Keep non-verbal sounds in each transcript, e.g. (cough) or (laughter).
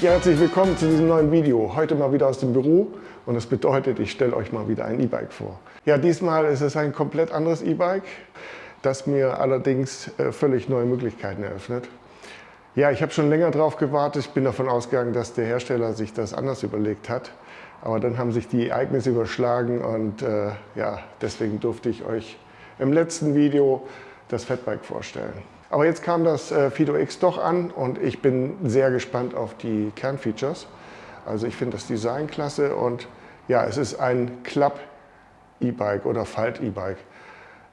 Ja, herzlich willkommen zu diesem neuen Video. Heute mal wieder aus dem Büro und das bedeutet, ich stelle euch mal wieder ein E-Bike vor. Ja, diesmal ist es ein komplett anderes E-Bike, das mir allerdings äh, völlig neue Möglichkeiten eröffnet. Ja, ich habe schon länger darauf gewartet. Ich bin davon ausgegangen, dass der Hersteller sich das anders überlegt hat. Aber dann haben sich die Ereignisse überschlagen und äh, ja, deswegen durfte ich euch im letzten Video das Fatbike vorstellen. Aber jetzt kam das äh, Fido X doch an und ich bin sehr gespannt auf die Kernfeatures. Also ich finde das Design klasse und ja, es ist ein Klapp-E-Bike oder Falt-E-Bike.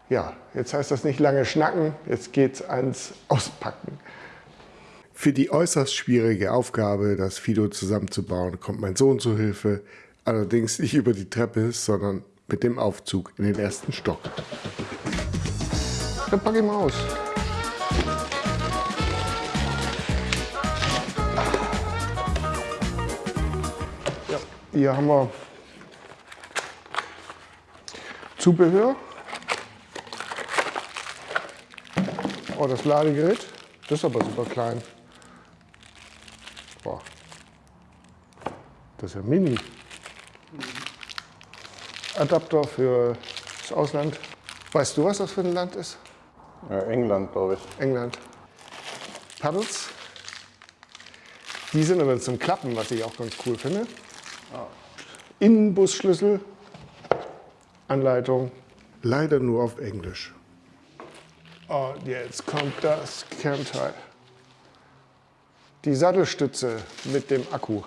Ja, jetzt heißt das nicht lange schnacken, jetzt geht's ans Auspacken. Für die äußerst schwierige Aufgabe, das Fido zusammenzubauen, kommt mein Sohn zu Hilfe. Allerdings nicht über die Treppe, sondern mit dem Aufzug in den ersten Stock. Dann packe ich mal aus. Hier haben wir Zubehör. Oh, das Ladegerät. Das ist aber super klein. Boah. Das ist ja mini. Adapter für das Ausland. Weißt du, was das für ein Land ist? Ja, England, glaube ich. England. Paddles. Die sind aber zum Klappen, was ich auch ganz cool finde. Innenbusschlüssel, Anleitung, leider nur auf Englisch. Und jetzt kommt das Kernteil. Die Sattelstütze mit dem Akku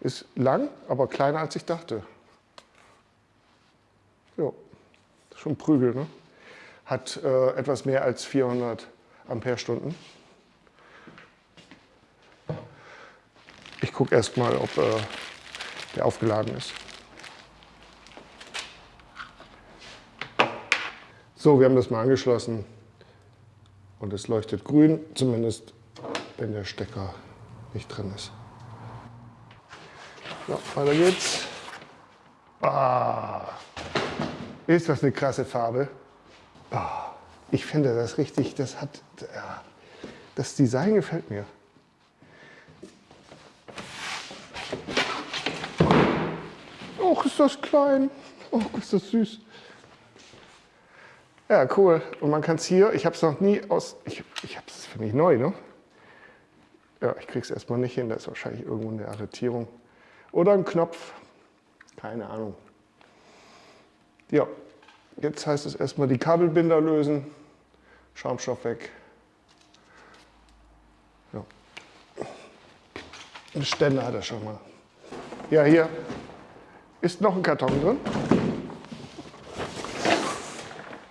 ist lang, aber kleiner als ich dachte. Jo, schon Prügel, ne? Hat äh, etwas mehr als 400 Ampere-Stunden. Ich gucke erst mal, ob äh, der aufgeladen ist. So, wir haben das mal angeschlossen und es leuchtet grün, zumindest wenn der Stecker nicht drin ist. So, weiter geht's. Ah, ist das eine krasse Farbe. Ah, ich finde das richtig, das hat, das Design gefällt mir. Och, ist das klein. Och, ist das süß. Ja, cool. Und man kann es hier, ich habe es noch nie aus, ich, ich habe es, finde ich, neu, ne? Ja, ich kriege es erstmal nicht hin, da ist wahrscheinlich irgendwo eine Arretierung. Oder ein Knopf, keine Ahnung. Ja, jetzt heißt es erstmal die Kabelbinder lösen, Schaumstoff weg. Ja. Ein Ständer hat er schon mal. Ja, hier ist noch ein Karton drin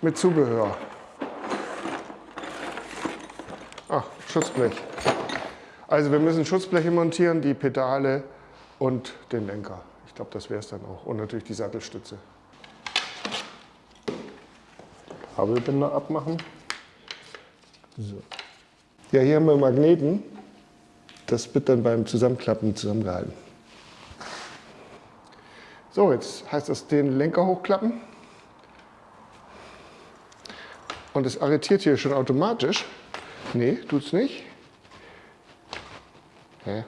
mit Zubehör. Ach, Schutzblech. Also wir müssen Schutzbleche montieren, die Pedale und den Lenker. Ich glaube, das wäre es dann auch. Und natürlich die Sattelstütze. Kabelbinder abmachen. So. Ja, hier haben wir Magneten. Das wird dann beim Zusammenklappen zusammengehalten. So, jetzt heißt das den Lenker hochklappen. Und es arretiert hier schon automatisch. Nee, tut es nicht. Hä?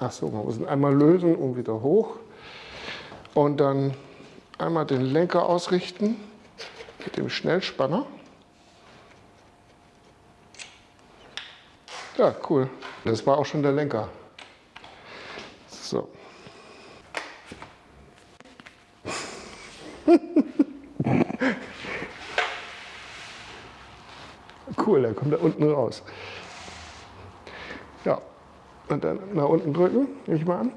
Ach so, man muss ihn einmal lösen und wieder hoch. Und dann einmal den Lenker ausrichten mit dem Schnellspanner. Ja, cool. Das war auch schon der Lenker. So. (laughs) cool, der kommt da unten raus. Ja, und dann nach unten drücken, nehme ich mal an.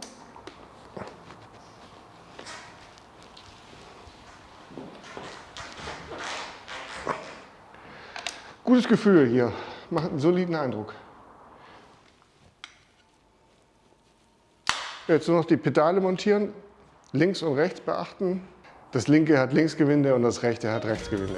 Gutes Gefühl hier, macht einen soliden Eindruck. Jetzt nur noch die Pedale montieren, links und rechts beachten. Das linke hat Linksgewinde und das rechte hat Rechtsgewinde.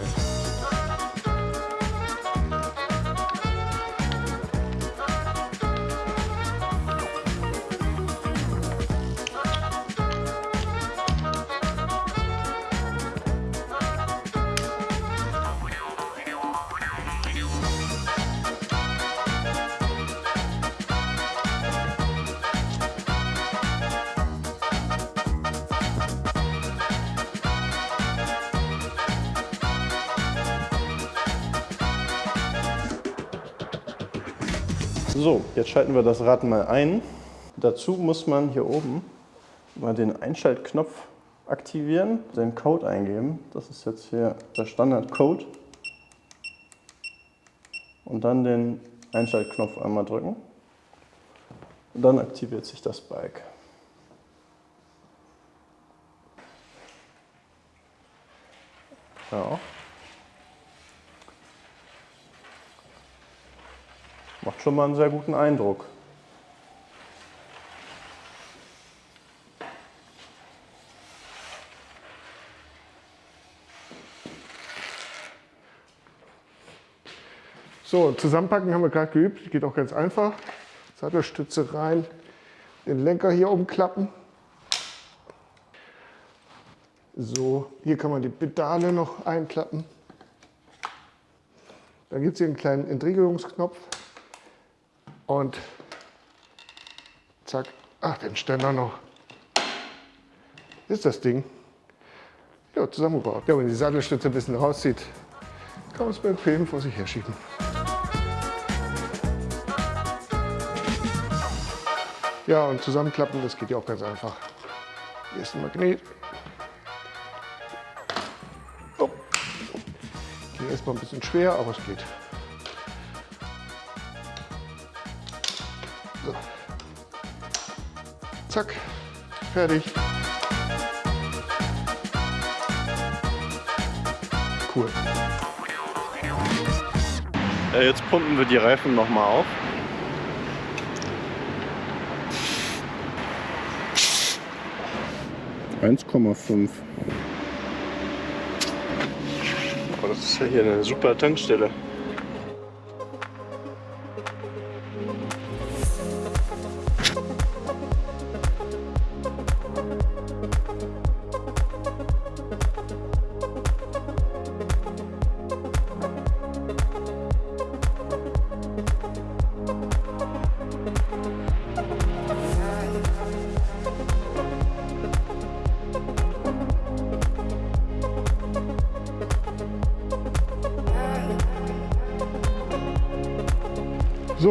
So, jetzt schalten wir das Rad mal ein. Dazu muss man hier oben mal den Einschaltknopf aktivieren, den Code eingeben. Das ist jetzt hier der Standardcode. Und dann den Einschaltknopf einmal drücken. Und dann aktiviert sich das Bike. Ja. Macht schon mal einen sehr guten Eindruck. So, zusammenpacken haben wir gerade geübt, geht auch ganz einfach. Sattelstütze rein, den Lenker hier umklappen. So, hier kann man die Pedale noch einklappen. Dann gibt es hier einen kleinen Entriegelungsknopf und zack, ach, den Ständer noch. Ist das Ding ja, zusammengebaut. Ja, wenn die Sattelstütze ein bisschen rauszieht, kann man es bequem vor sich herschieben. Ja, und zusammenklappen, das geht ja auch ganz einfach. Hier ist ein Magnet. Oh. Ging erstmal ein bisschen schwer, aber es geht. So. Zack, fertig. Cool. Ja, jetzt pumpen wir die Reifen nochmal auf. 1,5. Oh, das ist ja hier eine super Tankstelle.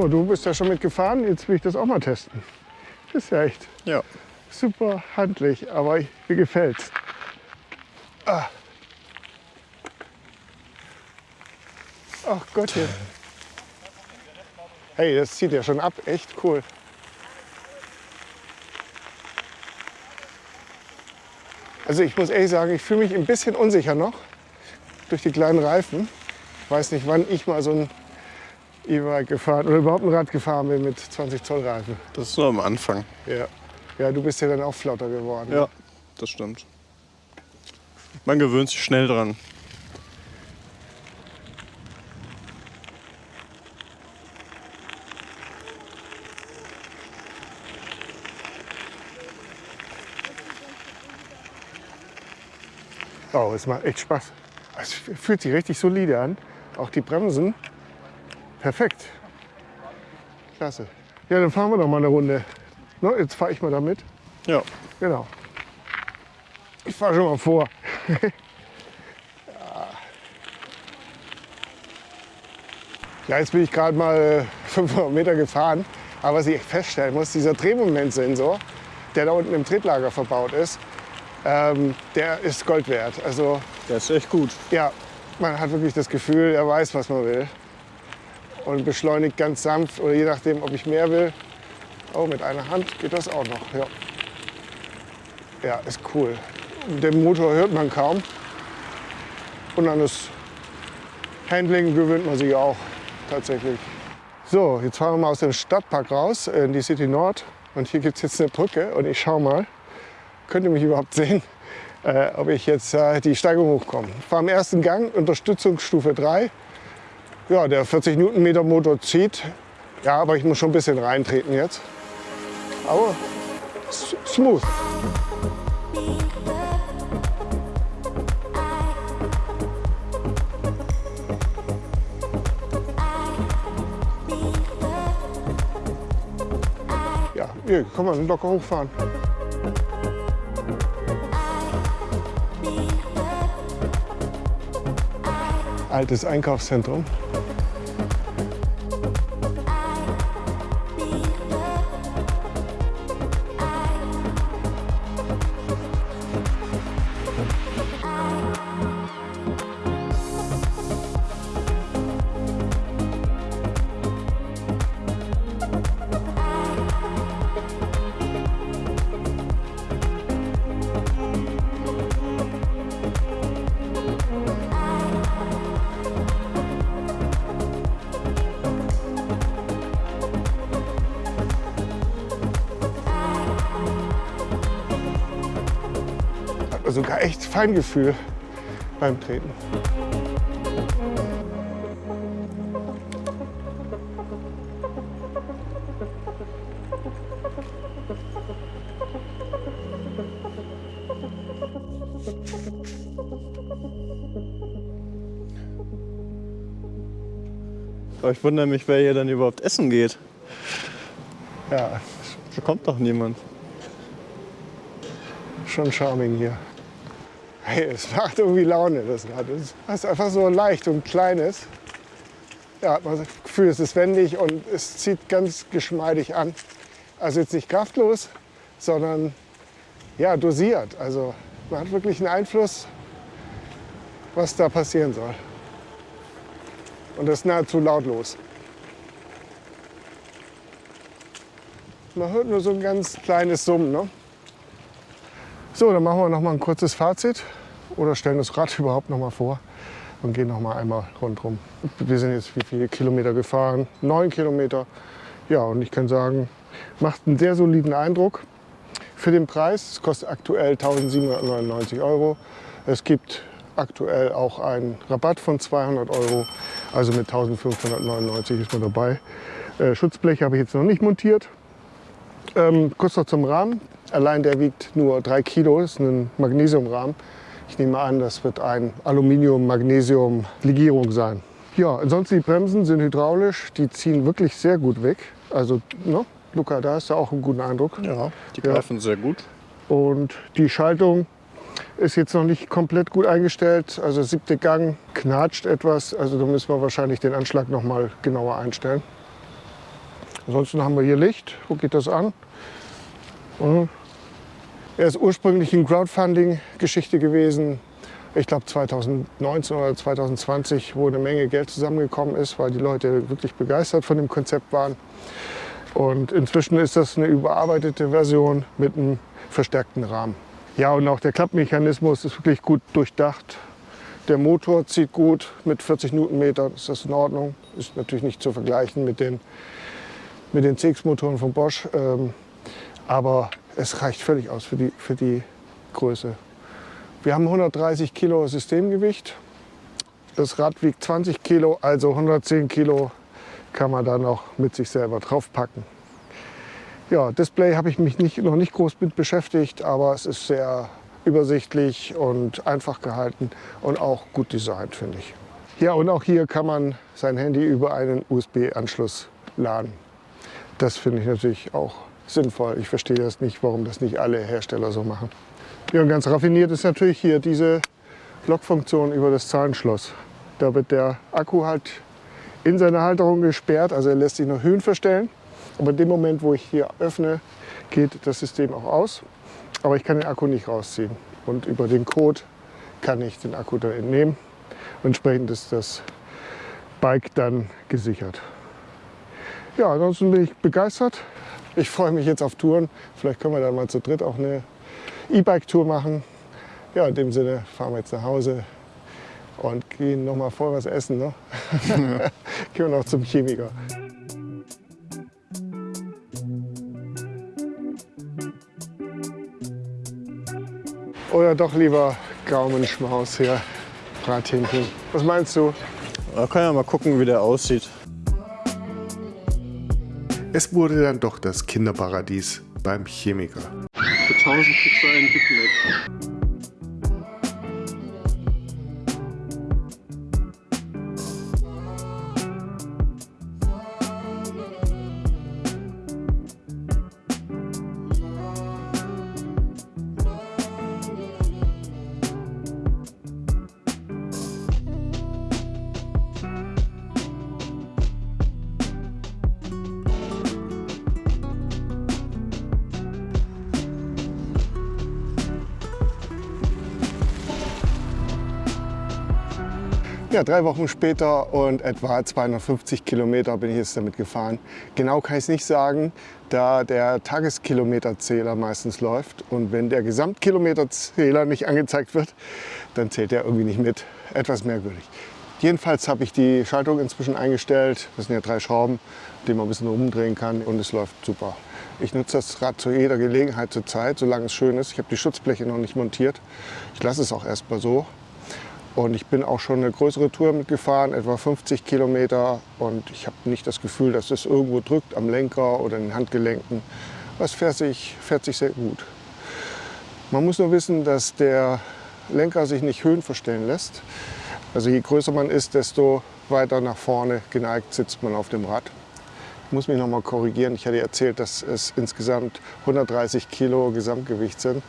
So, du bist ja schon mitgefahren, jetzt will ich das auch mal testen. Das ist ja echt Ja. super handlich, aber ich, mir gefällt's. Ah. Ach Gottchen. Hey, das zieht ja schon ab, echt cool. Also ich muss ehrlich sagen, ich fühle mich ein bisschen unsicher noch durch die kleinen Reifen. Ich weiß nicht, wann ich mal so ein E-Bike gefahren oder überhaupt ein Rad gefahren bin mit 20 Zoll Reifen. Das ist nur am Anfang. Ja. ja, du bist ja dann auch flauter geworden. Ja, das stimmt. Man gewöhnt sich schnell dran. Oh, es macht echt Spaß. Es fühlt sich richtig solide an. Auch die Bremsen. Perfekt. Klasse. Ja, dann fahren wir noch mal eine Runde. Ne, jetzt fahre ich mal damit. Ja. Genau. Ich fahre schon mal vor. (laughs) ja, jetzt bin ich gerade mal äh, 500 Meter gefahren. Aber was ich feststellen muss, dieser Drehmomentsensor, der da unten im Tretlager verbaut ist, ähm, der ist Gold wert. Also Der ist echt gut. ja, man hat wirklich das Gefühl, er weiß, was man will. Und beschleunigt ganz sanft oder je nachdem, ob ich mehr will. Oh, mit einer Hand geht das auch noch. Ja, ja ist cool. Den Motor hört man kaum. Und an das Handling gewöhnt man sich auch tatsächlich. So, jetzt fahren wir mal aus dem Stadtpark raus in die City Nord. Und hier gibt es jetzt eine Brücke und ich schaue mal, könnt ihr mich überhaupt sehen, äh, ob ich jetzt äh, die Steigung hochkomme. Ich fahre im ersten Gang, Unterstützungsstufe 3. Ja, der 40 Newtonmeter Motor zieht. Ja, aber ich muss schon ein bisschen reintreten jetzt. Aber smooth. Ja, hier kann man locker hochfahren. Altes Einkaufszentrum. Sogar echt Feingefühl beim Treten. Ich wundere mich, wer hier dann überhaupt essen geht. Ja, Da kommt doch niemand. schon charming hier. Hey, es macht irgendwie Laune, das Rad. Es ist einfach so leicht und klein ist. Ja, hat man das Gefühl, es ist wendig und es zieht ganz geschmeidig an. Also jetzt nicht kraftlos, sondern ja, dosiert. Also man hat wirklich einen Einfluss, was da passieren soll. Und das ist nahezu lautlos. Man hört nur so ein ganz kleines Summen. Ne? So, dann machen wir noch mal ein kurzes Fazit oder stellen das Rad (laughs) überhaupt noch mal vor und gehen noch mal einmal rundherum. Wir sind jetzt wie viele Kilometer gefahren? Neun Kilometer. Ja, und ich kann sagen, macht einen sehr soliden Eindruck. Für den Preis, es kostet aktuell 1799 Euro. Es gibt aktuell auch einen Rabatt von 200 Euro, also mit 1599 ist man dabei. Äh, Schutzblech habe ich jetzt noch nicht montiert. Ähm, kurz noch zum Rahmen. Allein der wiegt nur 3 Kilo, ist ein Magnesiumrahmen. Ich nehme an, das wird ein Aluminium-Magnesium-Legierung sein. Ja, ansonsten die Bremsen sind hydraulisch, die ziehen wirklich sehr gut weg. Also, ne? Luca, da hast du auch einen guten Eindruck. Ja, die Ja. greifen sehr gut. Und die Schaltung ist jetzt noch nicht komplett gut eingestellt. Also siebte Gang knatscht etwas. Also da müssen wir wahrscheinlich den Anschlag noch mal genauer einstellen. Ansonsten haben wir hier Licht. Wo geht das an? Mhm. Er ist ursprünglich eine Crowdfunding-Geschichte gewesen. Ich glaube 2019 oder 2020, wo eine Menge Geld zusammengekommen ist, weil die Leute wirklich begeistert von dem Konzept waren. Und inzwischen ist das eine überarbeitete Version mit einem verstärkten Rahmen. Ja, und auch der Klappmechanismus ist wirklich gut durchdacht. Der Motor zieht gut mit 40 Newtonmeter, ist das in Ordnung. Ist natürlich nicht zu vergleichen mit den, mit den CX-Motoren von Bosch. Ähm, aber es reicht völlig aus für die, für die Größe. Wir haben 130 Kilo Systemgewicht. Das Rad wiegt 20 Kilo, also 110 Kilo kann man da noch mit sich selber draufpacken. Ja, Display habe ich mich nicht, noch nicht groß mit beschäftigt, aber es ist sehr übersichtlich und einfach gehalten und auch gut designt, finde ich. Ja, und auch hier kann man sein Handy über einen USB-Anschluss laden. Das finde ich natürlich auch sinnvoll. Ich verstehe das nicht, warum das nicht alle Hersteller so machen. Ja, und ganz raffiniert ist natürlich hier diese Lockfunktion über das Zahlenschloss. Da wird der Akku halt in seine Halterung gesperrt, also er lässt sich noch Höhen verstellen. Aber in dem Moment, wo ich hier öffne, geht das System auch aus. Aber ich kann den Akku nicht rausziehen. Und über den Code kann ich den Akku da entnehmen. Entsprechend ist das Bike dann gesichert. Ja, ansonsten bin ich begeistert. Ich freue mich jetzt auf Touren. Vielleicht können wir dann mal zu dritt auch eine E-Bike-Tour machen. Ja, in dem Sinne fahren wir jetzt nach Hause und gehen noch mal vor was essen. Ne? (laughs) gehen wir noch zum Chemiker. Oder doch lieber Gaumenschmaus hier, Brathähnchen. Was meinst du? Da kann ja mal gucken, wie der aussieht. Es wurde dann doch das Kinderparadies beim Chemiker. Für 1000 kriegst du einen Big Mac. Ja, drei Wochen später und etwa 250 Kilometer bin ich jetzt damit gefahren. Genau kann ich es nicht sagen, da der Tageskilometerzähler meistens läuft. Und wenn der Gesamtkilometerzähler nicht angezeigt wird, dann zählt er irgendwie nicht mit. Etwas merkwürdig. Jedenfalls habe ich die Schaltung inzwischen eingestellt. Das sind ja drei Schrauben, die man ein bisschen rumdrehen kann und es läuft super. Ich nutze das Rad zu jeder Gelegenheit zur Zeit, solange es schön ist. Ich habe die Schutzbleche noch nicht montiert. Ich lasse es auch erstmal so. Und ich bin auch schon eine größere Tour mitgefahren, etwa 50 Kilometer. Und ich habe nicht das Gefühl, dass es irgendwo drückt am Lenker oder in den Handgelenken. Es fährt sich, fährt sich sehr gut. Man muss nur wissen, dass der Lenker sich nicht höhenverstellen lässt. Also je größer man ist, desto weiter nach vorne geneigt sitzt man auf dem Rad. Ich muss mich noch mal korrigieren. Ich hatte erzählt, dass es insgesamt 130 Kilo Gesamtgewicht sind.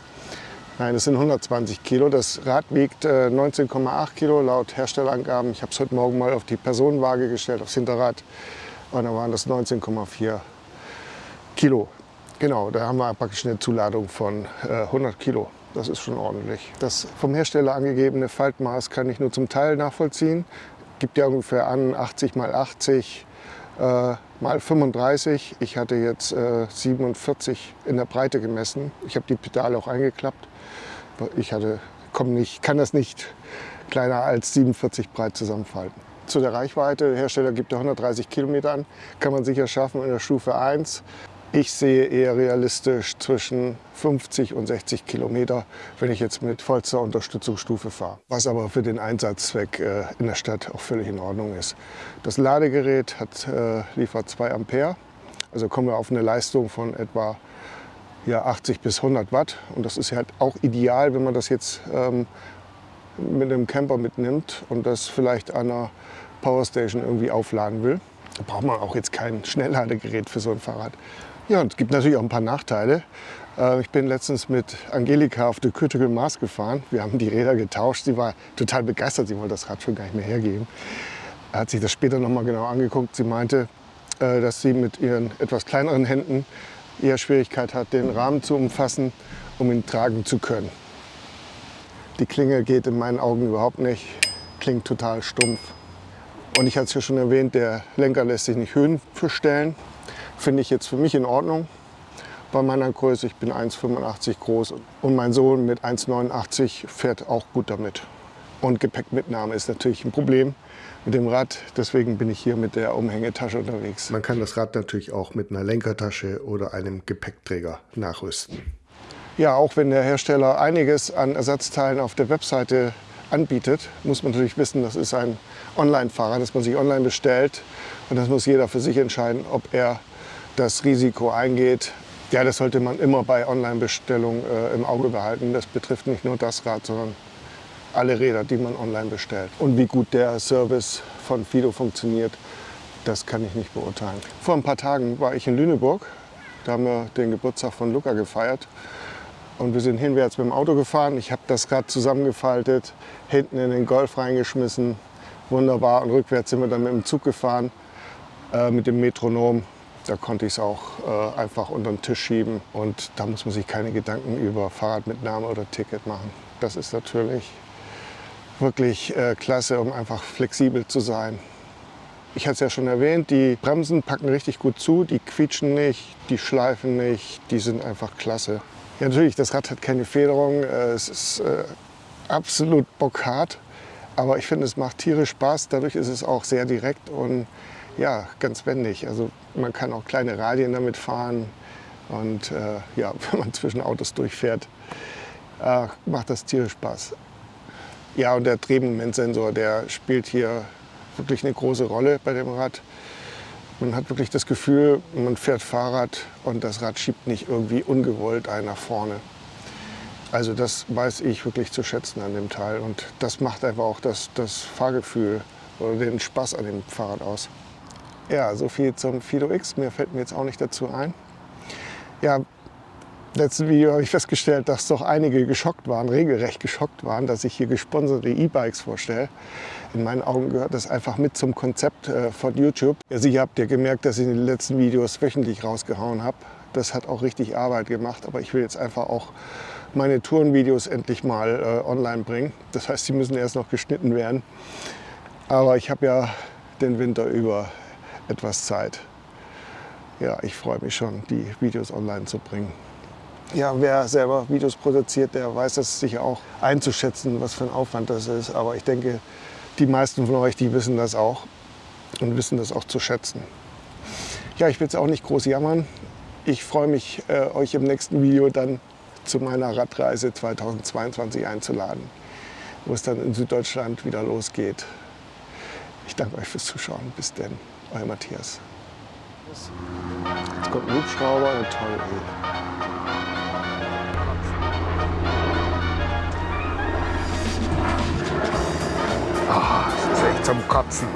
Nein, es sind 120 Kilo. Das Rad wiegt 19,8 äh, Kilo laut Herstellerangaben. Ich habe es heute Morgen mal auf die Personenwaage gestellt, aufs Hinterrad. Und da waren das 19,4 Kilo. Genau, da haben wir praktisch eine Zuladung von 100 äh, Kilo. Das ist schon ordentlich. Das vom Hersteller angegebene Faltmaß kann ich nur zum Teil nachvollziehen. Gibt ja ungefähr an 80 mal 80 äh, mal 35. Ich hatte jetzt äh, 47 in der Breite gemessen. Ich habe die Pedale auch eingeklappt. Ich hatte, komm nicht, kann das nicht kleiner als 47 breit zusammenfalten. Zu der Reichweite, der Hersteller gibt ja 130 Kilometer an, kann man sicher schaffen in der Stufe 1. Ich sehe eher realistisch zwischen 50 und 60 Kilometer, wenn ich jetzt mit vollster Unterstützungsstufe fahre. Was aber für den Einsatzzweck äh, in der Stadt auch völlig in Ordnung ist. Das Ladegerät hat, äh, liefert 2 Ampere. Also kommen wir auf eine Leistung von etwa ja, 80 bis 100 Watt. Und das ist halt auch ideal, wenn man das jetzt ähm, mit einem Camper mitnimmt und das vielleicht an einer Powerstation irgendwie aufladen will. Da braucht man auch jetzt kein Schnellladegerät für so ein Fahrrad. Ja, es gibt natürlich auch ein paar Nachteile. Äh, ich bin letztens mit Angelika auf der Critical Mass gefahren. Wir haben die Räder getauscht. Sie war total begeistert. Sie wollte das Rad schon gar nicht mehr hergeben. Er hat sich das später noch mal genau angeguckt. Sie meinte, äh, dass sie mit ihren etwas kleineren Händen eher Schwierigkeit hat, den Rahmen zu umfassen, um ihn tragen zu können. Die Klinge geht in meinen Augen überhaupt nicht, klingt total stumpf. Und ich hatte es ja schon erwähnt, der Lenker lässt sich nicht höhenverstellen finde ich jetzt für mich in Ordnung bei meiner Größe. Ich bin 1,85 groß und mein Sohn mit 1,89 fährt auch gut damit. Und Gepäckmitnahme ist natürlich ein Problem mit dem Rad. Deswegen bin ich hier mit der Umhängetasche unterwegs. Man kann das Rad natürlich auch mit einer Lenkertasche oder einem Gepäckträger nachrüsten. Ja, auch wenn der Hersteller einiges an Ersatzteilen auf der Webseite anbietet, muss man natürlich wissen, das ist ein Online-Fahrer, das man sich online bestellt. Und das muss jeder für sich entscheiden, ob er das Risiko eingeht. Ja, das sollte man immer bei Online-Bestellungen äh, im Auge behalten. Das betrifft nicht nur das Rad, sondern alle Räder, die man online bestellt. Und wie gut der Service von Fido funktioniert, das kann ich nicht beurteilen. Vor ein paar Tagen war ich in Lüneburg. Da haben wir den Geburtstag von Luca gefeiert. Und wir sind hinwärts mit dem Auto gefahren. Ich habe das Rad zusammengefaltet, hinten in den Golf reingeschmissen. Wunderbar. Und rückwärts sind wir dann mit dem Zug gefahren, äh, mit dem Metronom. Da konnte ich es auch äh, einfach unter den Tisch schieben und da muss man sich keine Gedanken über Fahrradmitnahme oder Ticket machen. Das ist natürlich wirklich äh, klasse, um einfach flexibel zu sein. Ich hatte es ja schon erwähnt, die Bremsen packen richtig gut zu, die quietschen nicht, die schleifen nicht, die sind einfach klasse. Ja, natürlich, das Rad hat keine Federung, äh, es ist äh, absolut bockhart, aber ich finde, es macht tierisch Spaß. Dadurch ist es auch sehr direkt und ja, ganz wendig. Also man kann auch kleine Radien damit fahren und äh, ja, (laughs) wenn man zwischen Autos durchfährt, äh, macht das tierisch Spaß. Ja, und der Drehmomentsensor, der spielt hier wirklich eine große Rolle bei dem Rad. Man hat wirklich das Gefühl, man fährt Fahrrad und das Rad schiebt nicht irgendwie ungewollt einen nach vorne. Also das weiß ich wirklich zu schätzen an dem Teil und das macht einfach auch das, das Fahrgefühl oder den Spaß an dem Fahrrad aus. Ja, so viel zum Fido X. Mehr fällt mir jetzt auch nicht dazu ein. Ja, letzten Video habe ich festgestellt, dass doch einige geschockt waren, regelrecht geschockt waren, dass ich hier gesponserte E-Bikes vorstelle. In meinen Augen gehört das einfach mit zum Konzept äh, von YouTube. Ja, sicher habt ihr gemerkt, dass ich in den letzten Videos wöchentlich rausgehauen habe. Das hat auch richtig Arbeit gemacht, aber ich will jetzt einfach auch meine Tourenvideos endlich mal äh, online bringen. Das heißt, sie müssen erst noch geschnitten werden. Aber ich habe ja den Winter über etwas Zeit. Ja, ich freue mich schon, die Videos online zu bringen. Ja, wer selber Videos produziert, der weiß das sicher auch einzuschätzen, was für ein Aufwand das ist. Aber ich denke, die meisten von euch, die wissen das auch und wissen das auch zu schätzen. Ja, ich will jetzt auch nicht groß jammern. ich freue mich, äh, euch im nächsten Video dann zu meiner Radreise 2022 einzuladen, wo es dann in Süddeutschland wieder losgeht. Ich danke euch fürs Zuschauen. Bis denn, euer Matthias. Jetzt kommt ein Hubschrauber, toll. Ey. Ah, das ist echt zum Kotzen.